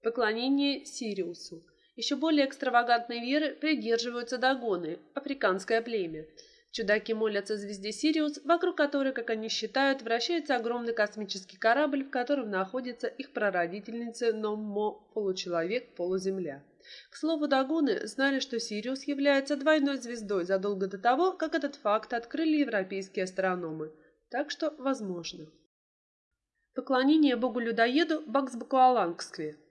Поклонение Сириусу. Еще более экстравагантной веры придерживаются дагоны, африканское племя. Чудаки молятся звезде Сириус, вокруг которой, как они считают, вращается огромный космический корабль, в котором находится их прародительница Номмо, получеловек, полуземля. К слову, дагоны знали, что Сириус является двойной звездой задолго до того, как этот факт открыли европейские астрономы. Так что возможно. Поклонение богу-людоеду Баксбакуалангскве –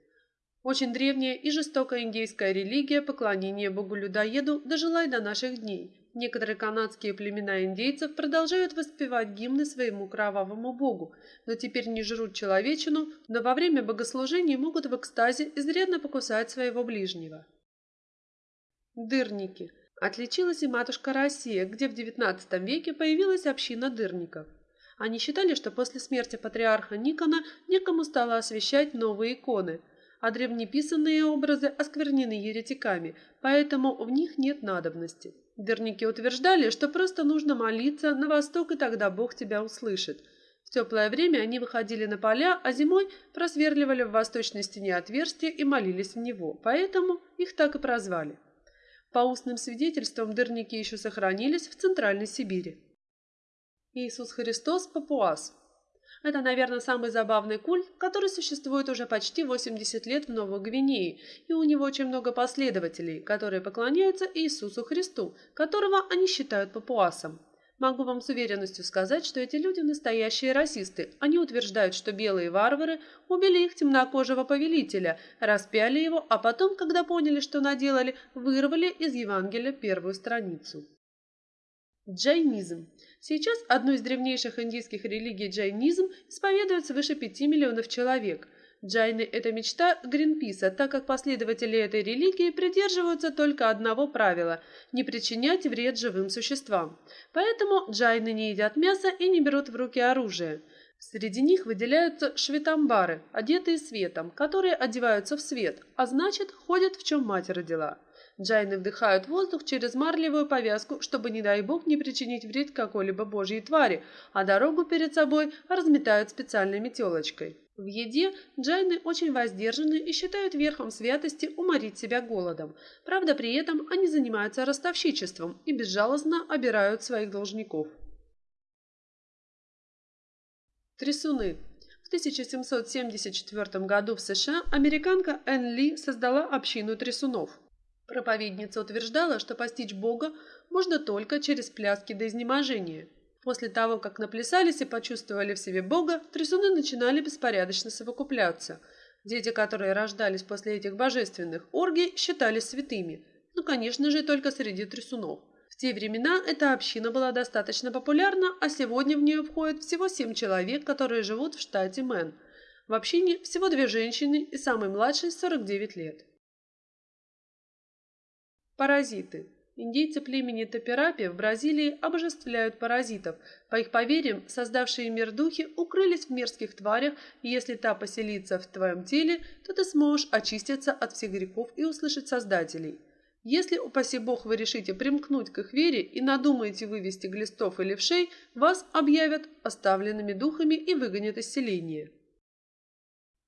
очень древняя и жестокая индейская религия поклонения богу-людоеду дожила и до наших дней. Некоторые канадские племена индейцев продолжают воспевать гимны своему кровавому богу, но теперь не жрут человечину, но во время богослужений могут в экстазе изрядно покусать своего ближнего. Дырники. Отличилась и матушка Россия, где в XIX веке появилась община дырников. Они считали, что после смерти патриарха Никона некому стало освещать новые иконы – а древнеписанные образы осквернены еретиками, поэтому в них нет надобности. Дерники утверждали, что просто нужно молиться на восток, и тогда Бог тебя услышит. В теплое время они выходили на поля, а зимой просверливали в восточной стене отверстие и молились в него, поэтому их так и прозвали. По устным свидетельствам дырники еще сохранились в Центральной Сибири. Иисус Христос – папуас, это, наверное, самый забавный культ, который существует уже почти 80 лет в Новой Гвинее, и у него очень много последователей, которые поклоняются Иисусу Христу, которого они считают папуасом. Могу вам с уверенностью сказать, что эти люди настоящие расисты. Они утверждают, что белые варвары убили их темнокожего повелителя, распяли его, а потом, когда поняли, что наделали, вырвали из Евангелия первую страницу. Джайнизм Сейчас одну из древнейших индийских религий джайнизм исповедует свыше 5 миллионов человек. Джайны – это мечта Гринписа, так как последователи этой религии придерживаются только одного правила – не причинять вред живым существам. Поэтому джайны не едят мясо и не берут в руки оружие. Среди них выделяются шветамбары, одетые светом, которые одеваются в свет, а значит, ходят в чем мать родила. Джайны вдыхают воздух через марлевую повязку, чтобы, не дай бог, не причинить вред какой-либо божьей твари, а дорогу перед собой разметают специальной метелочкой. В еде джайны очень воздержаны и считают верхом святости уморить себя голодом. Правда, при этом они занимаются ростовщичеством и безжалостно обирают своих должников. Трясуны. В 1774 году в США американка Энн Ли создала общину трясунов. Проповедница утверждала, что постичь Бога можно только через пляски до изнеможения. После того, как наплясались и почувствовали в себе Бога, трясуны начинали беспорядочно совокупляться. Дети, которые рождались после этих божественных оргий, считались святыми. Ну, конечно же, только среди трясунов. В те времена эта община была достаточно популярна, а сегодня в нее входит всего семь человек, которые живут в штате Мэн. В общине всего две женщины и самый младший – 49 лет. Паразиты. Индейцы племени Тапирапи в Бразилии обожествляют паразитов. По их поверьям, создавшие мир духи укрылись в мерзких тварях, и если та поселится в твоем теле, то ты сможешь очиститься от всех грехов и услышать Создателей. Если, упаси бог, вы решите примкнуть к их вере и надумаете вывести глистов или вшей, вас объявят оставленными духами и выгонят из селения.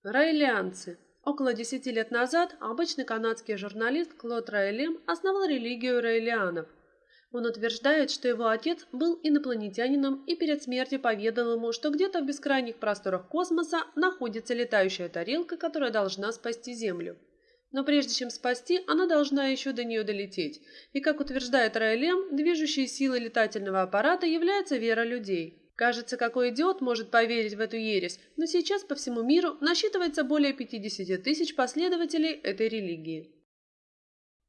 Райлианцы Около десяти лет назад обычный канадский журналист Клод Райлем основал религию рейлианов. Он утверждает, что его отец был инопланетянином и перед смертью поведал ему, что где-то в бескрайних просторах космоса находится летающая тарелка, которая должна спасти Землю. Но прежде чем спасти, она должна еще до нее долететь. И, как утверждает Райлем, движущей силой летательного аппарата является вера людей. Кажется, какой идиот может поверить в эту ересь, но сейчас по всему миру насчитывается более 50 тысяч последователей этой религии.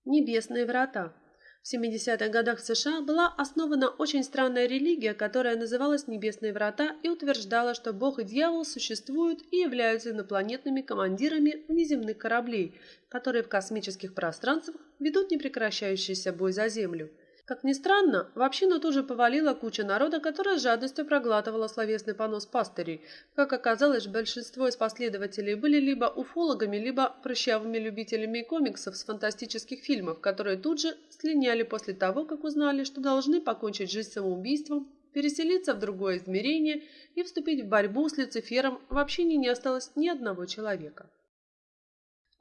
Небесные врата. В 70-х годах в США была основана очень странная религия, которая называлась «Небесные врата» и утверждала, что Бог и дьявол существуют и являются инопланетными командирами внеземных кораблей, которые в космических пространствах ведут непрекращающийся бой за Землю. Как ни странно, в общину тут же повалила куча народа, которая с жадностью проглатывала словесный понос пастырей. Как оказалось, большинство из последователей были либо уфологами, либо прыщавыми любителями комиксов с фантастических фильмов, которые тут же слиняли после того, как узнали, что должны покончить жизнь самоубийством, переселиться в другое измерение и вступить в борьбу с Люцифером в общине не осталось ни одного человека.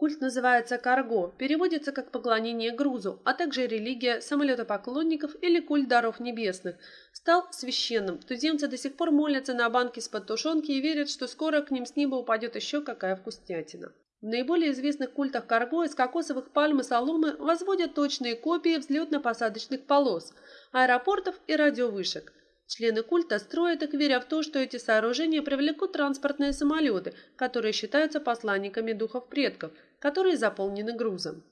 Культ называется карго, переводится как поклонение грузу, а также религия самолетопоклонников или культ даров небесных. Стал священным. Туземцы до сих пор молятся на банки с-под тушенки и верят, что скоро к ним с неба упадет еще какая вкуснятина. В наиболее известных культах карго из кокосовых пальм и соломы возводят точные копии взлетно-посадочных полос, аэропортов и радиовышек. Члены культа строят их, веря в то, что эти сооружения привлекут транспортные самолеты, которые считаются посланниками духов предков, которые заполнены грузом.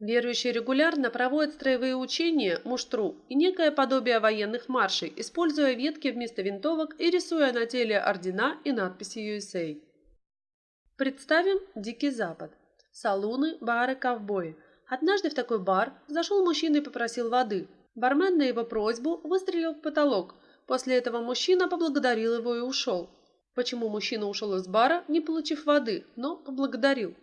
Верующие регулярно проводят строевые учения, муштру и некое подобие военных маршей, используя ветки вместо винтовок и рисуя на теле ордена и надписи USA. Представим Дикий Запад. Салуны, бары, ковбои. Однажды в такой бар зашел мужчина и попросил воды. Бармен на его просьбу выстрелил в потолок. После этого мужчина поблагодарил его и ушел. Почему мужчина ушел из бара, не получив воды, но поблагодарил?